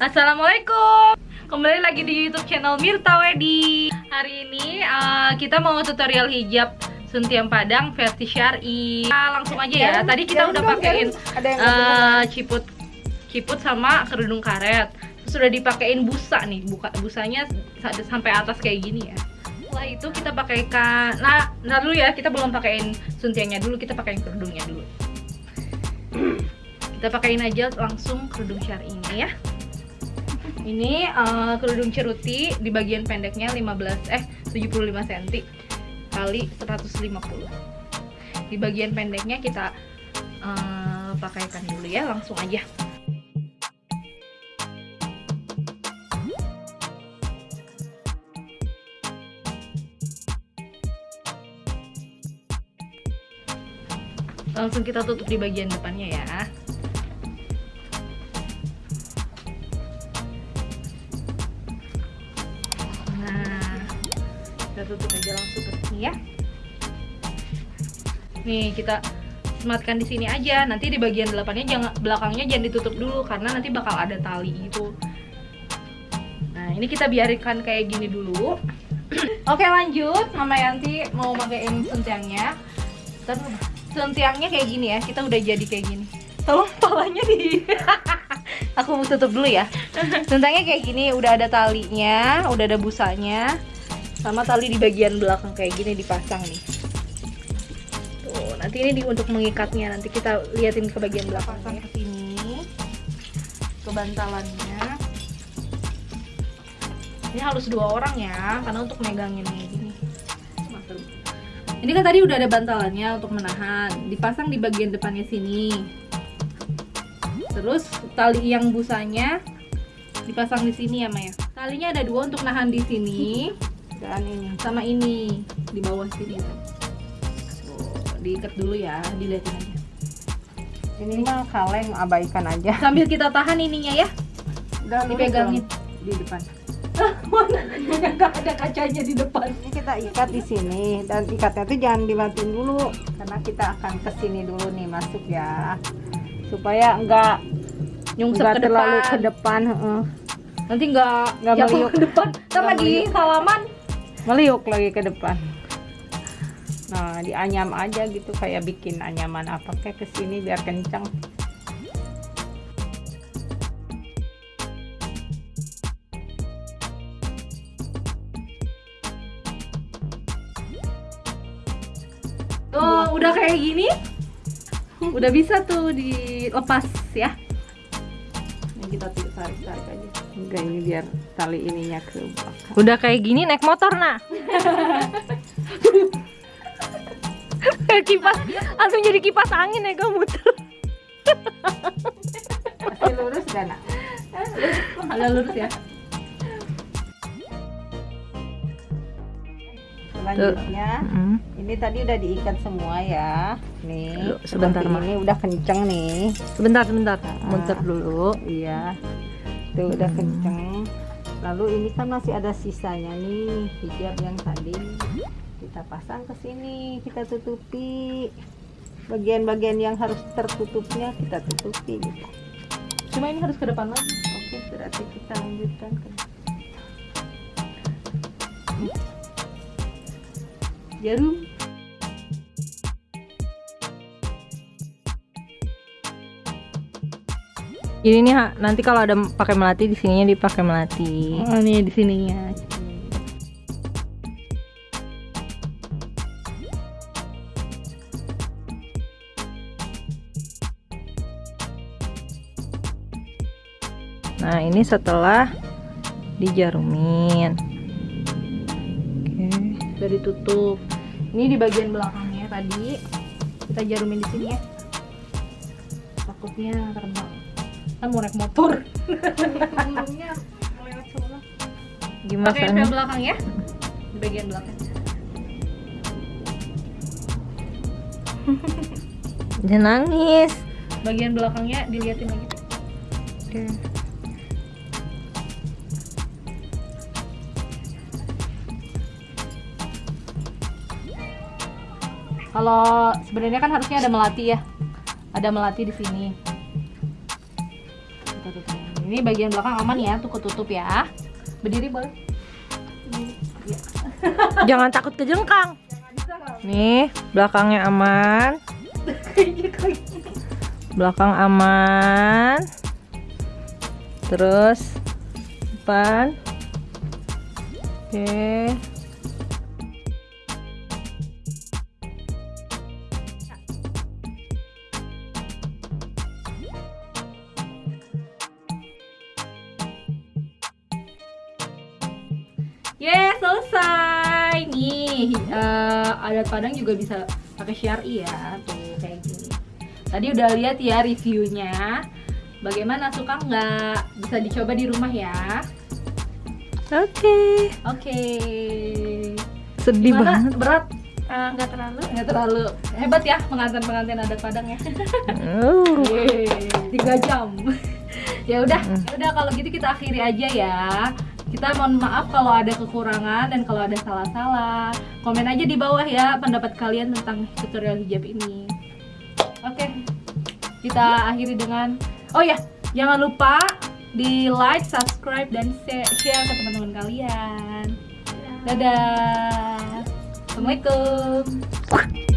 Assalamualaikum. Kembali lagi di youtube channel Mirta Wedi. Hari ini uh, kita mau tutorial hijab Suntiang Padang versi syari. Nah, Langsung aja ya, tadi kita udah pakein uh, ciput ciput sama kerudung karet. Terus udah dipakein busa nih, buka busanya sampai atas kayak gini ya. Setelah itu kita pakaikan nah, nah dulu ya. Kita belum pakein suntiangnya dulu. Kita pakein kerudungnya dulu. Kita pakein aja langsung kerudung syari ini ya ini uh, kerudung ceruti di bagian pendeknya 15 eh 75 cm kali 150 di bagian pendeknya kita uh, pakaikan dulu ya langsung aja. Langsung kita tutup di bagian depannya ya tutup aja langsung ke sini ya. Nih kita sematkan di sini aja. Nanti di bagian delapannya jangan belakangnya jangan ditutup dulu karena nanti bakal ada tali itu nah ini kita biarkan kayak gini dulu. Oke lanjut. Mama Yanti mau pakaiin sentiangnya. Sentiangnya kayak gini ya. Kita udah jadi kayak gini. Tolong palanya di aku mau tutup dulu ya. Sentiangnya kayak gini. Udah ada talinya udah ada busanya sama tali di bagian belakang kayak gini dipasang nih. Tuh nanti ini di, untuk mengikatnya. Nanti kita liatin ke bagian belakang pasang ke sini ke bantalannya. Ini harus dua orang ya karena untuk megangin kayak gini. Ini kan tadi udah ada bantalannya untuk menahan. Dipasang di bagian depannya sini. Terus tali yang busanya dipasang di sini ya Maya. Talinya ada dua untuk nahan di sini dan ini. Sama ini di bawah sini. Tuh diikat dulu ya dilihatin aja. Ini mah kaleng abaikan aja. Sambil kita tahan ininya ya. Udah dipegangin. di depan. Mana nggak ada kacanya di depan. Ini kita ikat di sini dan ikatnya tuh jangan dimatiin dulu. Karena kita akan ke sini dulu nih masuk ya. Supaya enggak nyungsep ke terlalu depan. ke depan uh. nanti enggak nggak jatuh ke depan. Ntar lagi salaman meliuk lagi ke depan. Nah dianyam aja gitu kayak bikin anyaman apa kayak ke sini biar kencang. Tuh udah kayak gini? Udah bisa tuh dilepas ya. Ini kita tarik tarik aja. Enggak ini biar tali ininya ke belakang. Udah kayak gini naik motor nah kipas langsung jadi kipas angin ya kamu muter. Masih lurus gak nak? Agak lurus ya. Selanjutnya mm. ini tadi udah diikat semua ya. Nih sebentar ini udah kenceng nih. Sebentar sebentar. Nah, muter dulu. iya. Tuh udah kenceng lalu ini kan masih ada sisanya nih hijab yang tadi kita pasang ke sini kita tutupi. Bagian-bagian yang harus tertutupnya kita tutupi gitu. cuma ini harus ke depan lagi? Oke berarti kita lanjutkan ke jarum Ini nih nanti kalau ada pakai melati di sininya dipakai melati. Oh, nih di sininya. Nah, ini setelah dijarumin. Oke, udah ditutup. Ini di bagian belakangnya tadi kita jarumin di sini ya. Takutnya terbang kan mau naik motor. Gimana pakai yang belakang ya. Di bagian belakang. Jangan nangis. Bagian belakangnya dilihatin lagi. Oke. kalau sebenarnya kan harusnya ada melati ya. Ada melati di sini ini bagian belakang aman ya, tuh ketutup ya. Berdiri boleh? Jangan takut kejengkang. Nih, belakangnya aman. Belakang aman. Terus depan. Oke. Yes, selesai. Nih, eh, adat Padang juga bisa pakai syari ya, tuh kayak gini. Tadi udah lihat ya reviewnya. Bagaimana suka nggak? Bisa dicoba di rumah ya. Oke. Oke. Sedih Gimana? banget. Berat? Eh, nggak terlalu Nggak terlalu hebat ya pengantin-pengantin adat Padang ya. Uh. Yeay, tiga jam. ya udah, ya udah kalau gitu kita akhiri aja ya. Kita mohon maaf kalau ada kekurangan dan kalau ada salah-salah. Komen aja di bawah ya pendapat kalian tentang tutorial hijab ini. Oke. Kita akhiri dengan Oh ya, jangan lupa di like, subscribe dan share, share ke teman-teman kalian. Dadah. Assalamualaikum.